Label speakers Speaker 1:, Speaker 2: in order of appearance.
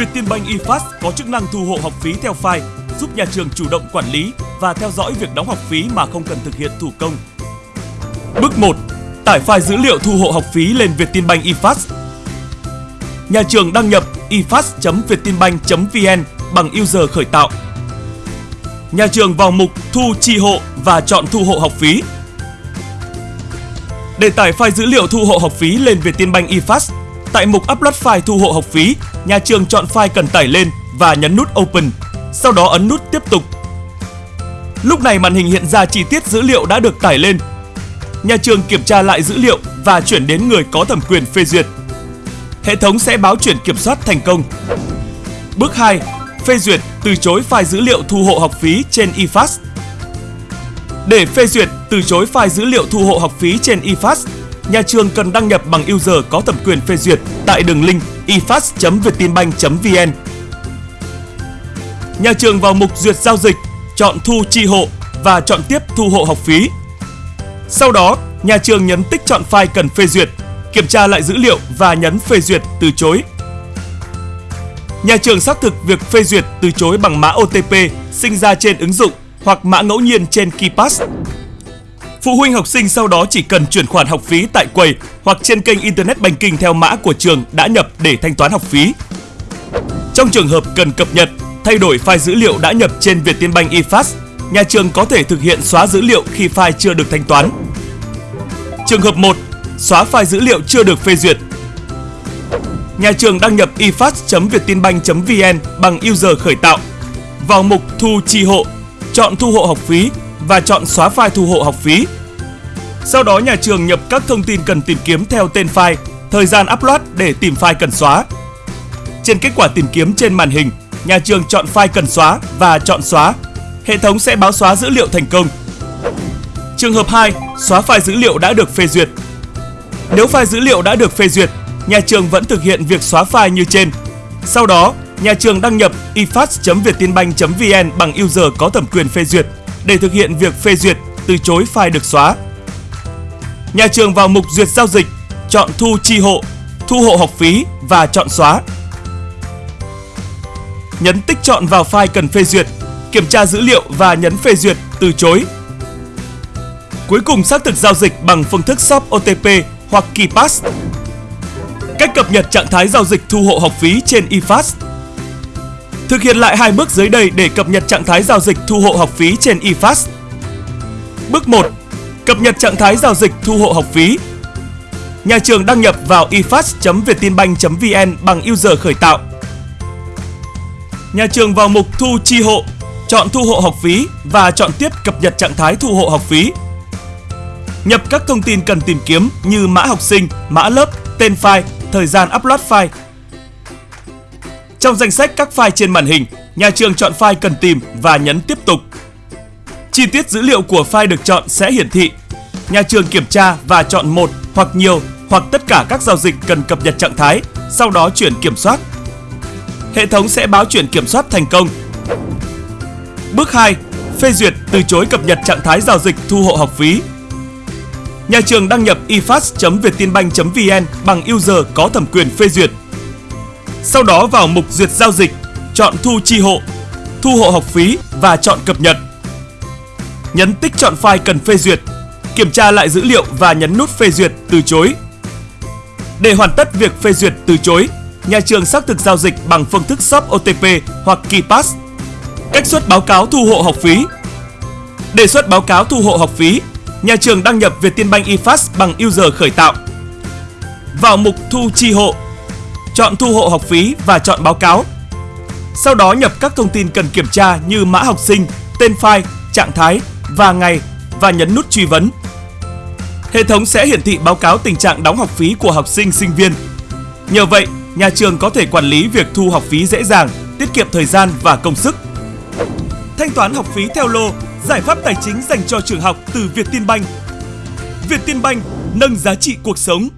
Speaker 1: Vietinbank eFast có chức năng thu hộ học phí theo file, giúp nhà trường chủ động quản lý và theo dõi việc đóng học phí mà không cần thực hiện thủ công. Bước 1. Tải file dữ liệu thu hộ học phí lên Vietinbank eFast. Nhà trường đăng nhập efast.vietinbank.vn bằng user khởi tạo. Nhà trường vào mục Thu chi hộ và chọn thu hộ học phí. Để tải file dữ liệu thu hộ học phí lên Vietinbank eFast, tại mục Upload file thu hộ học phí, nhà trường chọn file cần tải lên và nhấn nút Open, sau đó ấn nút Tiếp tục. Lúc này màn hình hiện ra chi tiết dữ liệu đã được tải lên. Nhà trường kiểm tra lại dữ liệu và chuyển đến người có thẩm quyền phê duyệt. Hệ thống sẽ báo chuyển kiểm soát thành công. Bước 2. Phê duyệt từ chối file dữ liệu thu hộ học phí trên eFast. Để phê duyệt từ chối file dữ liệu thu hộ học phí trên eFast, nhà trường cần đăng nhập bằng user có thẩm quyền phê duyệt tại đường link ifast.vietinbank.vn. Nhà trường vào mục duyệt giao dịch, chọn thu chi hộ và chọn tiếp thu hộ học phí. Sau đó, nhà trường nhấn tích chọn file cần phê duyệt, kiểm tra lại dữ liệu và nhấn phê duyệt từ chối. Nhà trường xác thực việc phê duyệt từ chối bằng mã OTP sinh ra trên ứng dụng hoặc mã ngẫu nhiên trên KeyPass. Phụ huynh học sinh sau đó chỉ cần chuyển khoản học phí tại quầy hoặc trên kênh Internet Banking theo mã của trường đã nhập để thanh toán học phí. Trong trường hợp cần cập nhật, thay đổi file dữ liệu đã nhập trên Vietinbank eFast, nhà trường có thể thực hiện xóa dữ liệu khi file chưa được thanh toán. Trường hợp 1. Xóa file dữ liệu chưa được phê duyệt. Nhà trường đăng nhập efast.vietinbank.vn bằng user khởi tạo. Vào mục Thu chi hộ, chọn thu hộ học phí và chọn xóa file thu hộ học phí. Sau đó nhà trường nhập các thông tin cần tìm kiếm theo tên file, thời gian upload để tìm file cần xóa. Trên kết quả tìm kiếm trên màn hình, nhà trường chọn file cần xóa và chọn xóa. Hệ thống sẽ báo xóa dữ liệu thành công. Trường hợp 2, xóa file dữ liệu đã được phê duyệt. Nếu file dữ liệu đã được phê duyệt, nhà trường vẫn thực hiện việc xóa file như trên. Sau đó, nhà trường đăng nhập ifast.vietinbank.vn bằng user có thẩm quyền phê duyệt để thực hiện việc phê duyệt từ chối file được xóa. Nhà trường vào mục duyệt giao dịch, chọn thu chi hộ, thu hộ học phí và chọn xóa. Nhấn tích chọn vào file cần phê duyệt, kiểm tra dữ liệu và nhấn phê duyệt từ chối. Cuối cùng xác thực giao dịch bằng phương thức shop OTP hoặc KeyPass. Cách cập nhật trạng thái giao dịch thu hộ học phí trên eFast Thực hiện lại hai bước dưới đây để cập nhật trạng thái giao dịch thu hộ học phí trên eFast. Bước 1. Cập nhật trạng thái giao dịch thu hộ học phí. Nhà trường đăng nhập vào efast.vietinbank.vn bằng user khởi tạo. Nhà trường vào mục Thu chi hộ, chọn thu hộ học phí và chọn tiếp cập nhật trạng thái thu hộ học phí. Nhập các thông tin cần tìm kiếm như mã học sinh, mã lớp, tên file, thời gian upload file, trong danh sách các file trên màn hình, nhà trường chọn file cần tìm và nhấn tiếp tục. Chi tiết dữ liệu của file được chọn sẽ hiển thị. Nhà trường kiểm tra và chọn một hoặc nhiều hoặc tất cả các giao dịch cần cập nhật trạng thái, sau đó chuyển kiểm soát. Hệ thống sẽ báo chuyển kiểm soát thành công. Bước 2. Phê duyệt từ chối cập nhật trạng thái giao dịch thu hộ học phí. Nhà trường đăng nhập ifast.vietinbank.vn bằng user có thẩm quyền phê duyệt sau đó vào mục duyệt giao dịch, chọn thu chi hộ, thu hộ học phí và chọn cập nhật. Nhấn tích chọn file cần phê duyệt, kiểm tra lại dữ liệu và nhấn nút phê duyệt từ chối. Để hoàn tất việc phê duyệt từ chối, nhà trường xác thực giao dịch bằng phương thức shop OTP hoặc KeyPass. Cách xuất báo cáo thu hộ học phí Đề xuất báo cáo thu hộ học phí, nhà trường đăng nhập Vietinbank eFast bằng user khởi tạo. Vào mục thu chi hộ, chọn thu hộ học phí và chọn báo cáo. Sau đó nhập các thông tin cần kiểm tra như mã học sinh, tên file, trạng thái và ngày và nhấn nút truy vấn. Hệ thống sẽ hiển thị báo cáo tình trạng đóng học phí của học sinh sinh viên. Nhờ vậy, nhà trường có thể quản lý việc thu học phí dễ dàng, tiết kiệm thời gian và công sức. Thanh toán học phí theo lô, giải pháp tài chính dành cho trường học từ Vietinbank. Vietinbank nâng giá trị cuộc sống.